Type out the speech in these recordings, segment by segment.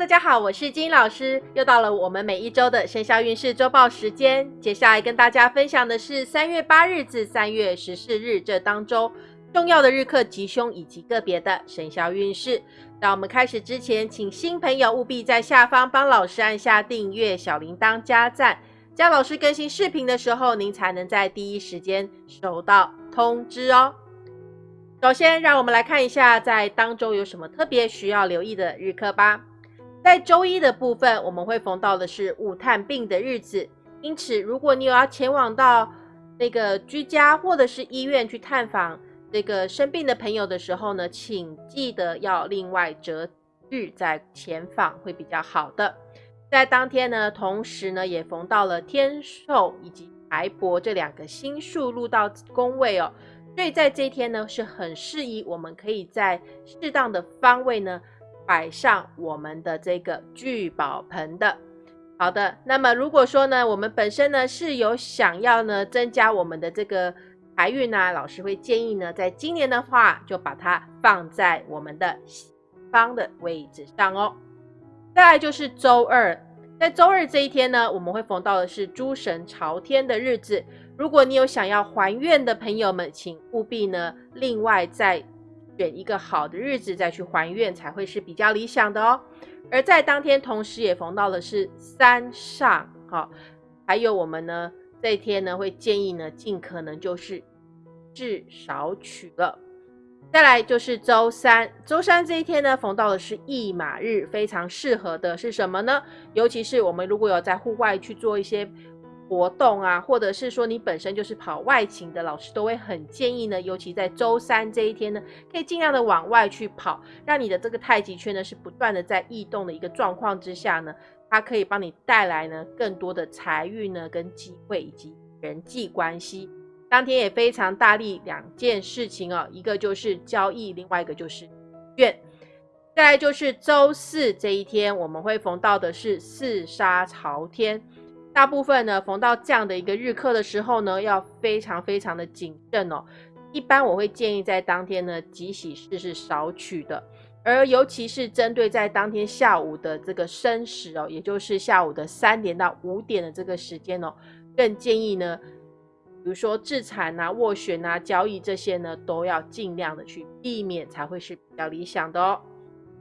大家好，我是金老师，又到了我们每一周的生肖运势周报时间。接下来跟大家分享的是三月八日至三月十四日这当周重要的日课吉凶以及个别的生肖运势。在我们开始之前，请新朋友务必在下方帮老师按下订阅、小铃铛、加赞，这样老师更新视频的时候，您才能在第一时间收到通知哦。首先，让我们来看一下在当周有什么特别需要留意的日课吧。在周一的部分，我们会逢到的是午探病的日子，因此如果你有要前往到那个居家或者是医院去探访这个生病的朋友的时候呢，请记得要另外择日再前访会比较好的。在当天呢，同时呢也逢到了天寿以及财帛这两个星数入到宫位哦，所以在这一天呢是很适宜我们可以在适当的方位呢。摆上我们的这个聚宝盆的，好的。那么如果说呢，我们本身呢是有想要呢增加我们的这个财运呢，老师会建议呢，在今年的话就把它放在我们的西方的位置上哦。再来就是周二，在周二这一天呢，我们会逢到的是诸神朝天的日子。如果你有想要还愿的朋友们，请务必呢另外再。选一个好的日子再去还愿才会是比较理想的哦。而在当天，同时也逢到的是三上，好，还有我们呢这一天呢会建议呢尽可能就是至少取了。再来就是周三，周三这一天呢逢到的是驿马日，非常适合的是什么呢？尤其是我们如果有在户外去做一些。活动啊，或者是说你本身就是跑外勤的，老师都会很建议呢，尤其在周三这一天呢，可以尽量的往外去跑，让你的这个太极圈呢是不断的在异动的一个状况之下呢，它可以帮你带来呢更多的财运呢跟机会以及人际关系。当天也非常大力两件事情哦，一个就是交易，另外一个就是愿。再来就是周四这一天，我们会逢到的是四杀朝天。大部分呢，逢到这样的一个日课的时候呢，要非常非常的谨慎哦。一般我会建议在当天呢，吉喜事是少取的，而尤其是针对在当天下午的这个申时哦，也就是下午的三点到五点的这个时间哦，更建议呢，比如说自产啊、斡旋啊、交易这些呢，都要尽量的去避免，才会是比较理想的哦。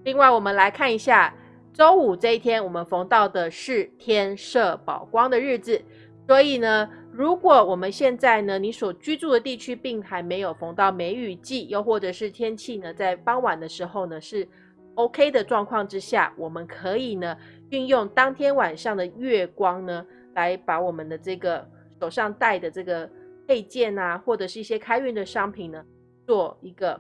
另外，我们来看一下。周五这一天，我们逢到的是天色宝光的日子，所以呢，如果我们现在呢，你所居住的地区并还没有逢到梅雨季，又或者是天气呢，在傍晚的时候呢是 OK 的状况之下，我们可以呢，运用当天晚上的月光呢，来把我们的这个手上戴的这个配件啊，或者是一些开运的商品呢，做一个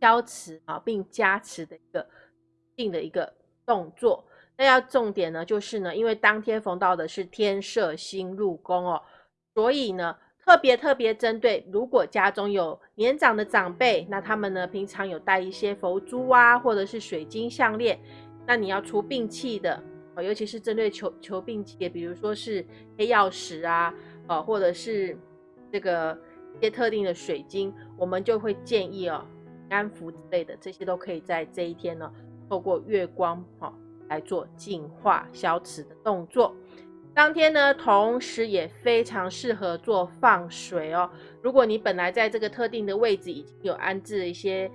消磁啊，并加持的一个。定的一个动作，那要重点呢，就是呢，因为当天逢到的是天赦星入宫哦，所以呢，特别特别针对，如果家中有年长的长辈，那他们呢平常有带一些佛珠啊，或者是水晶项链，那你要除病气的，尤其是针对求求病气，比如说是黑曜石啊，哦，或者是这个一些特定的水晶，我们就会建议哦，安符之类的，这些都可以在这一天呢。透过月光哈来做净化消磁的动作，当天呢，同时也非常适合做放水哦。如果你本来在这个特定的位置已经有安置一些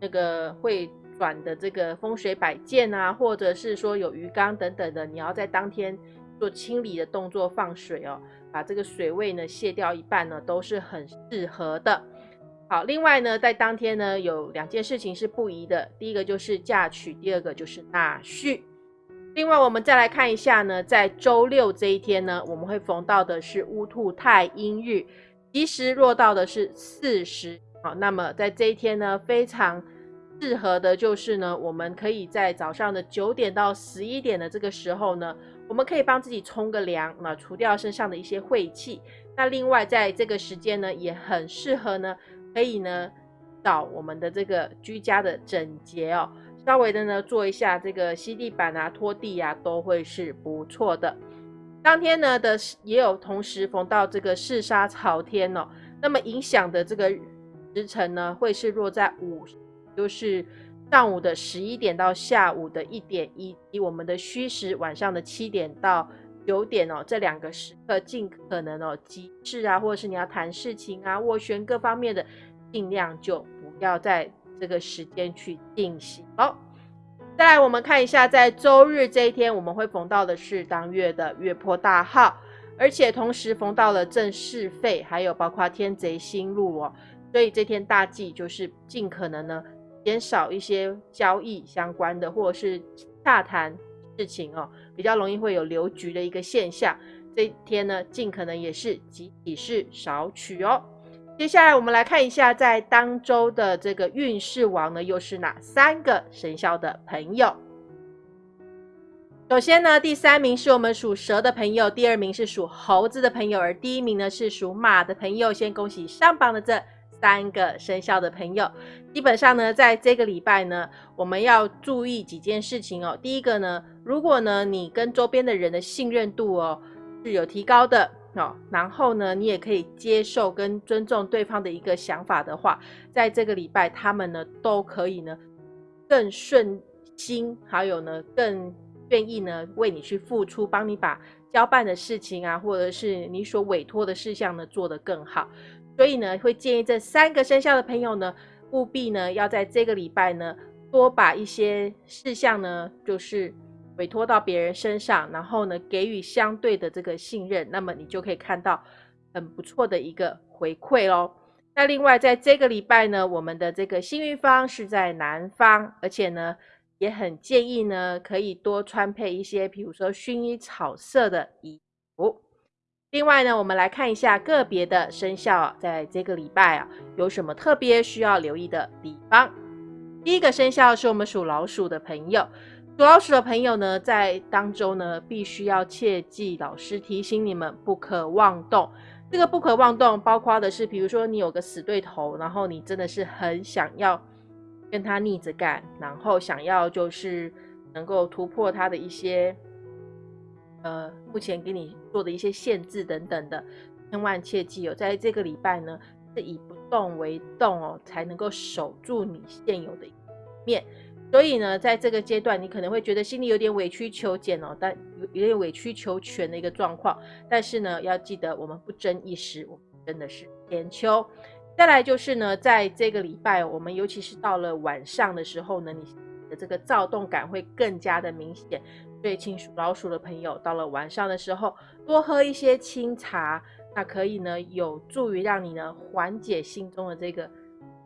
那个会转的这个风水摆件啊，或者是说有鱼缸等等的，你要在当天做清理的动作放水哦，把这个水位呢卸掉一半呢，都是很适合的。好，另外呢，在当天呢，有两件事情是不宜的。第一个就是嫁娶，第二个就是纳婿。另外，我们再来看一下呢，在周六这一天呢，我们会逢到的是乌兔太阴日，吉时落到的是巳时。好，那么在这一天呢，非常适合的就是呢，我们可以在早上的九点到十一点的这个时候呢，我们可以帮自己冲个凉，那除掉身上的一些晦气。那另外，在这个时间呢，也很适合呢。可以呢，找我们的这个居家的整洁哦，稍微的呢做一下这个吸地板啊、拖地啊，都会是不错的。当天呢的也有同时逢到这个四杀朝天哦，那么影响的这个时辰呢，会是落在午，就是上午的十一点到下午的一点，以及我们的虚时晚上的七点到九点哦，这两个时刻尽可能哦，急事啊，或者是你要谈事情啊、斡旋各方面的，尽量就不要在这个时间去进行。哦，再来我们看一下，在周日这一天，我们会逢到的是当月的月破大号，而且同时逢到了正是废，还有包括天贼星入哦，所以这天大忌就是尽可能呢。减少一些交易相关的，或者是洽谈事情哦，比较容易会有留局的一个现象。这一天呢，尽可能也是集体式少取哦。接下来我们来看一下，在当周的这个运势王呢，又是哪三个生肖的朋友？首先呢，第三名是我们属蛇的朋友，第二名是属猴子的朋友，而第一名呢是属马的朋友。先恭喜上榜的这。三个生肖的朋友，基本上呢，在这个礼拜呢，我们要注意几件事情哦。第一个呢，如果呢你跟周边的人的信任度哦是有提高的哦，然后呢，你也可以接受跟尊重对方的一个想法的话，在这个礼拜他们呢都可以呢更顺心，还有呢更愿意呢为你去付出，帮你把交办的事情啊，或者是你所委托的事项呢做得更好。所以呢，会建议这三个生肖的朋友呢，务必呢要在这个礼拜呢，多把一些事项呢，就是委托到别人身上，然后呢给予相对的这个信任，那么你就可以看到很不错的一个回馈喽。那另外在这个礼拜呢，我们的这个幸运方是在南方，而且呢也很建议呢可以多穿配一些，比如说薰衣草色的衣服。另外呢，我们来看一下个别的生肖在这个礼拜啊有什么特别需要留意的地方。第一个生肖是我们属老鼠的朋友，属老鼠的朋友呢，在当中呢必须要切记，老师提醒你们不可妄动。这个不可妄动，包括的是，比如说你有个死对头，然后你真的是很想要跟他逆着干，然后想要就是能够突破他的一些。呃，目前给你做的一些限制等等的，千万切记哦，在这个礼拜呢，是以不动为动哦，才能够守住你现有的面。所以呢，在这个阶段，你可能会觉得心里有点委曲求全哦，但有有点委曲求全的一个状况。但是呢，要记得我们不争一时，我们真的是千秋。再来就是呢，在这个礼拜，我们尤其是到了晚上的时候呢，你的这个躁动感会更加的明显。对，请属老鼠的朋友，到了晚上的时候，多喝一些清茶，那可以呢，有助于让你呢缓解心中的这个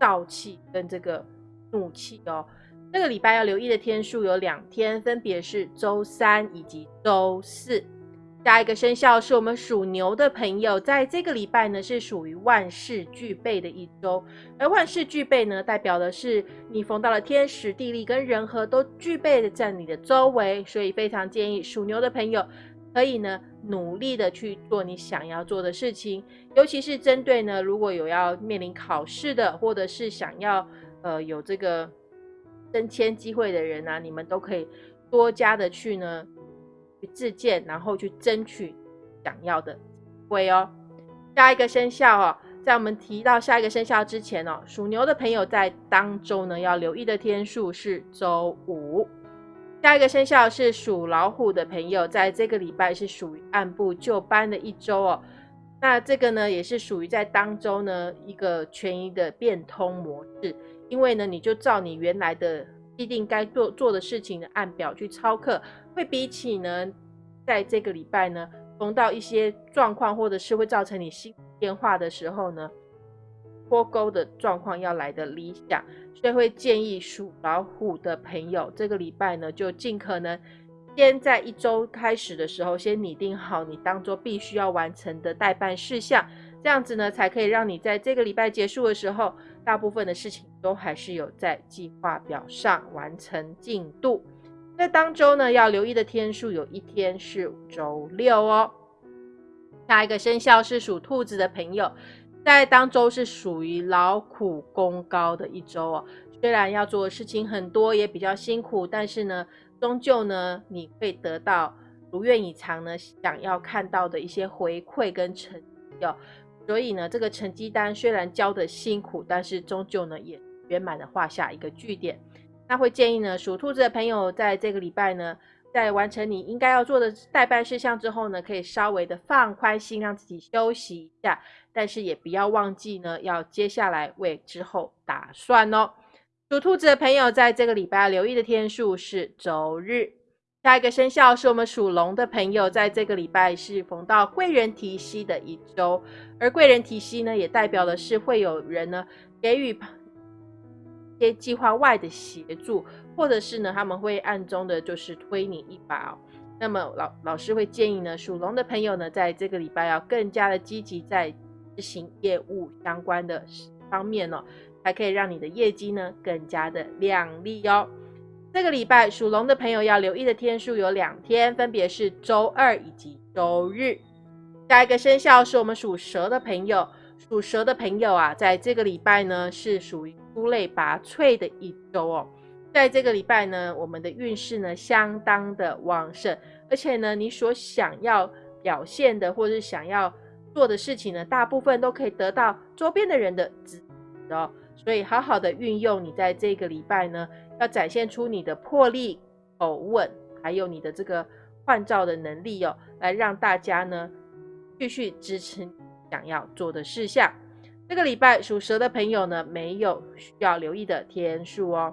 燥气跟这个怒气哦。这个礼拜要留意的天数有两天，分别是周三以及周四。下一个生肖是我们属牛的朋友，在这个礼拜呢是属于万事俱备的一周，而万事俱备呢代表的是你逢到了天时地利跟人和都具备的在你的周围，所以非常建议属牛的朋友可以呢努力的去做你想要做的事情，尤其是针对呢如果有要面临考试的，或者是想要呃有这个升迁机会的人啊，你们都可以多加的去呢。自荐，然后去争取想要的会哦。下一个生肖哦，在我们提到下一个生肖之前哦，属牛的朋友在当周呢要留意的天数是周五。下一个生肖是属老虎的朋友，在这个礼拜是属于按部就班的一周哦。那这个呢，也是属于在当周呢一个权益的变通模式，因为呢，你就照你原来的既定该做做的事情的按表去操课。会比起呢，在这个礼拜呢，逢到一些状况，或者是会造成你心变化的时候呢，脱钩的状况要来的理想，所以会建议属老虎的朋友，这个礼拜呢，就尽可能先在一周开始的时候，先拟定好你当做必须要完成的代办事项，这样子呢，才可以让你在这个礼拜结束的时候，大部分的事情都还是有在计划表上完成进度。在当周呢，要留意的天数有一天是周六哦。下一个生肖是属兔子的朋友，在当周是属于劳苦功高的一周哦。虽然要做的事情很多，也比较辛苦，但是呢，终究呢，你会得到如愿以偿呢，想要看到的一些回馈跟成绩哦。所以呢，这个成绩单虽然交的辛苦，但是终究呢，也圆满的画下一个句点。那会建议呢，属兔子的朋友在这个礼拜呢，在完成你应该要做的代办事项之后呢，可以稍微的放宽心，让自己休息一下。但是也不要忘记呢，要接下来为之后打算哦。属兔子的朋友在这个礼拜留意的天数是周日。下一个生肖是我们属龙的朋友，在这个礼拜是逢到贵人提息的一周，而贵人提息呢，也代表的是会有人呢给予些计划外的协助，或者是呢他们会暗中的就是推你一把哦。那么老老师会建议呢，属龙的朋友呢，在这个礼拜要更加的积极在执行业务相关的方面哦，才可以让你的业绩呢更加的亮丽哦。这个礼拜属龙的朋友要留意的天数有两天，分别是周二以及周日。下一个生肖是我们属蛇的朋友，属蛇的朋友啊，在这个礼拜呢是属于出类拔萃的一周哦。在这个礼拜呢，我们的运势呢相当的旺盛，而且呢，你所想要表现的或者是想要做的事情呢，大部分都可以得到周边的人的支持哦。所以好好的运用你在这个礼拜呢。要展现出你的魄力、口吻，还有你的这个换照的能力哦，来让大家呢继续支持想要做的事项。这个礼拜属蛇的朋友呢，没有需要留意的天数哦。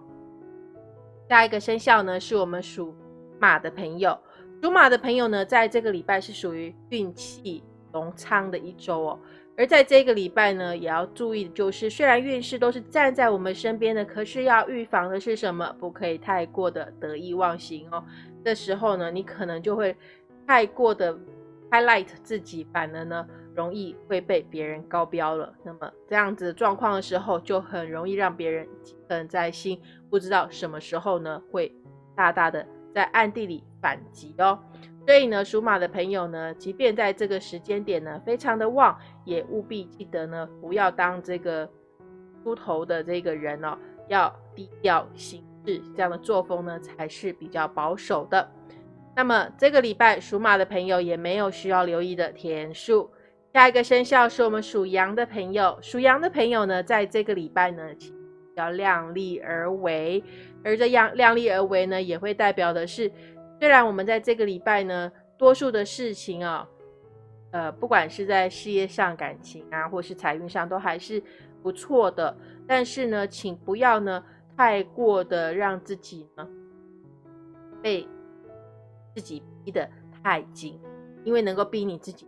下一个生肖呢，是我们属马的朋友。属马的朋友呢，在这个礼拜是属于运气隆昌的一周哦。而在这个礼拜呢，也要注意就是，虽然运势都是站在我们身边的，可是要预防的是什么？不可以太过的得意忘形哦。这时候呢，你可能就会太过的 highlight 自己，反而呢，容易会被别人高标了。那么这样子状况的时候，就很容易让别人记恨在心，不知道什么时候呢，会大大的在暗地里反击哦。所以呢，属马的朋友呢，即便在这个时间点呢，非常的旺，也务必记得呢，不要当这个出头的这个人哦，要低调行事，这样的作风呢，才是比较保守的。那么这个礼拜属马的朋友也没有需要留意的天数。下一个生肖是我们属羊的朋友，属羊的朋友呢，在这个礼拜呢，要量力而为，而这样量力而为呢，也会代表的是。虽然我们在这个礼拜呢，多数的事情啊，呃，不管是在事业上、感情啊，或是财运上，都还是不错的。但是呢，请不要呢，太过的让自己呢，被自己逼得太紧，因为能够逼你自己，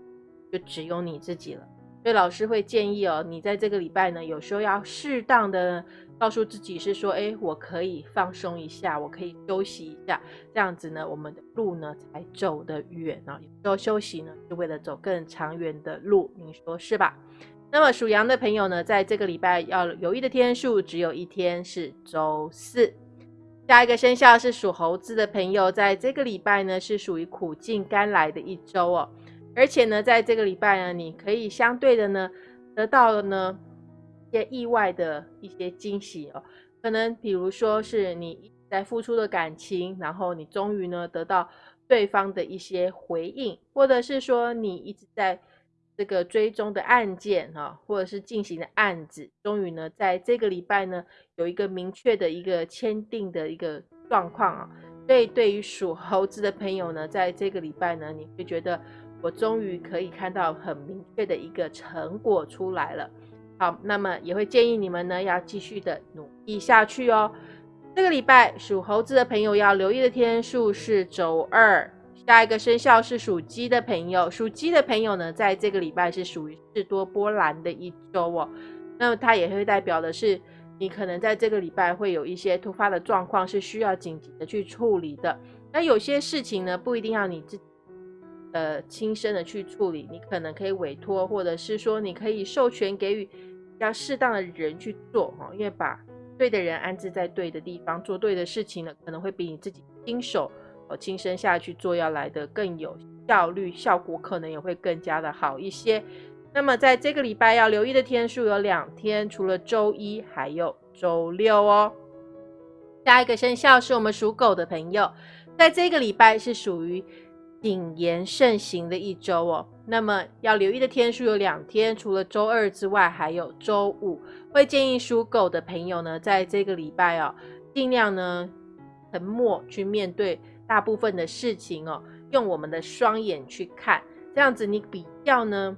就只有你自己了。所以老师会建议哦，你在这个礼拜呢，有时候要适当的。告诉自己是说，哎，我可以放松一下，我可以休息一下，这样子呢，我们的路呢才走得远啊。有时候休息呢，是为了走更长远的路，你说是吧？那么属羊的朋友呢，在这个礼拜要留意的天数只有一天，是周四。下一个生肖是属猴子的朋友，在这个礼拜呢，是属于苦尽甘来的一周哦。而且呢，在这个礼拜呢，你可以相对的呢，得到了呢一。些意外的一些惊喜哦，可能比如说是你在付出的感情，然后你终于呢得到对方的一些回应，或者是说你一直在这个追踪的案件哈，或者是进行的案子，终于呢在这个礼拜呢有一个明确的一个签订的一个状况啊，所以对于属猴子的朋友呢，在这个礼拜呢，你会觉得我终于可以看到很明确的一个成果出来了。好，那么也会建议你们呢，要继续的努力下去哦。这个礼拜属猴子的朋友要留意的天数是周二。下一个生肖是属鸡的朋友，属鸡的朋友呢，在这个礼拜是属于事多波澜的一周哦。那么它也会代表的是，你可能在这个礼拜会有一些突发的状况是需要紧急的去处理的。那有些事情呢，不一定要你自呃亲身的去处理，你可能可以委托，或者是说你可以授权给予。要适当的人去做哈，因为把对的人安置在对的地方，做对的事情呢，可能会比你自己亲手哦亲身下去做要来的更有效率，效果可能也会更加的好一些。那么在这个礼拜要留意的天数有两天，除了周一还有周六哦。下一个生肖是我们属狗的朋友，在这个礼拜是属于。谨言慎行的一周哦，那么要留意的天数有两天，除了周二之外，还有周五。会建议属狗的朋友呢，在这个礼拜哦，尽量呢沉默去面对大部分的事情哦，用我们的双眼去看，这样子你比较呢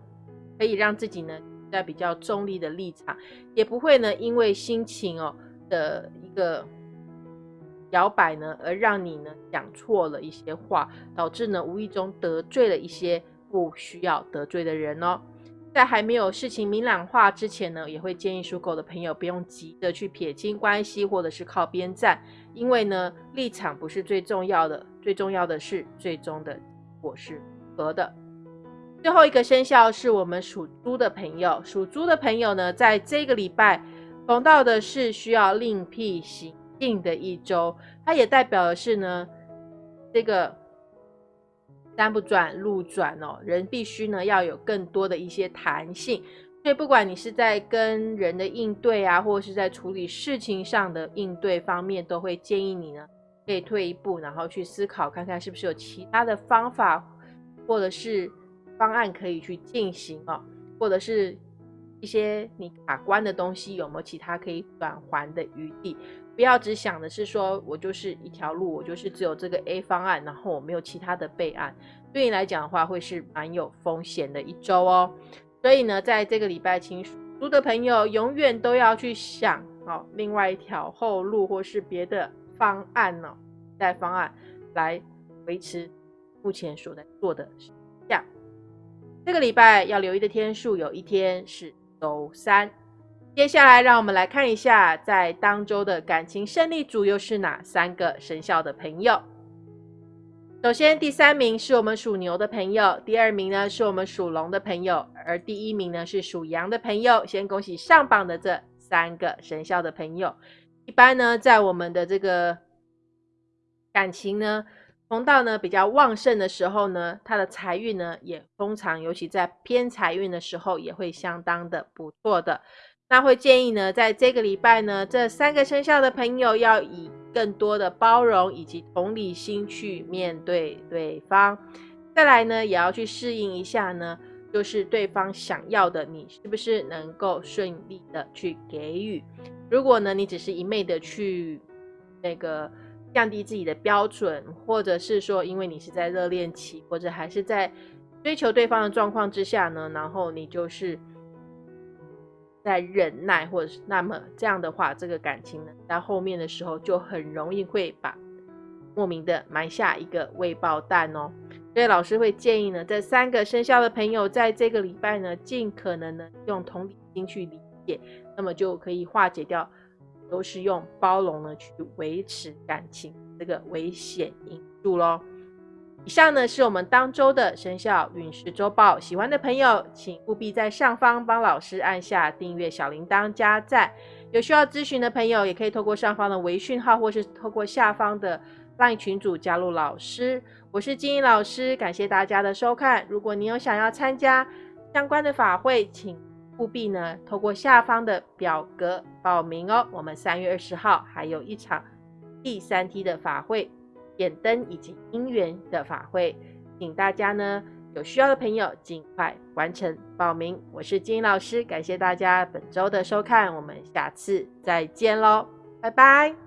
可以让自己呢在比较中立的立场，也不会呢因为心情哦的一个。摇摆呢，而让你呢讲错了一些话，导致呢无意中得罪了一些不需要得罪的人哦。在还没有事情明朗化之前呢，也会建议属狗的朋友不用急着去撇清关系，或者是靠边站，因为呢立场不是最重要的，最重要的是最终的果是合的。最后一个生肖是我们属猪的朋友，属猪的朋友呢，在这个礼拜逢到的是需要另辟行。定的一周，它也代表的是呢，这个山不转路转哦，人必须呢要有更多的一些弹性。所以不管你是在跟人的应对啊，或者是在处理事情上的应对方面，都会建议你呢可以退一步，然后去思考看看是不是有其他的方法或者是方案可以去进行哦，或者是一些你卡关的东西有没有其他可以转还的余地。不要只想的是说，我就是一条路，我就是只有这个 A 方案，然后我没有其他的备案。对你来讲的话，会是蛮有风险的一周哦。所以呢，在这个礼拜，请属猪的朋友永远都要去想，好，另外一条后路或是别的方案呢，带方案来维持目前所在做的事项。这个礼拜要留意的天数，有一天是周三。接下来，让我们来看一下，在当周的感情胜利组又是哪三个生肖的朋友。首先，第三名是我们属牛的朋友，第二名呢是我们属龙的朋友，而第一名呢是属羊的朋友。先恭喜上榜的这三个生肖的朋友。一般呢，在我们的这个感情呢，通道呢比较旺盛的时候呢，他的财运呢也通常，尤其在偏财运的时候，也会相当的不错的。那会建议呢，在这个礼拜呢，这三个生肖的朋友要以更多的包容以及同理心去面对对方。再来呢，也要去适应一下呢，就是对方想要的，你是不是能够顺利的去给予？如果呢，你只是一昧的去那个降低自己的标准，或者是说，因为你是在热恋期，或者还是在追求对方的状况之下呢，然后你就是。在忍耐，或者是那么这样的话，这个感情呢，在后面的时候就很容易会把莫名的埋下一个未爆弹哦。所以老师会建议呢，这三个生肖的朋友在这个礼拜呢，尽可能呢用同理心去理解，那么就可以化解掉，都是用包容呢去维持感情这个危险因素喽。以上呢是我们当周的生肖运势周报，喜欢的朋友请务必在上方帮老师按下订阅、小铃铛、加赞。有需要咨询的朋友，也可以透过上方的微讯号，或是透过下方的 LINE 群组加入老师。我是金英老师，感谢大家的收看。如果你有想要参加相关的法会，请务必呢透过下方的表格报名哦。我们三月二十号还有一场第三梯的法会。点灯以及姻缘的法会，请大家呢有需要的朋友尽快完成报名。我是金老师，感谢大家本周的收看，我们下次再见喽，拜拜。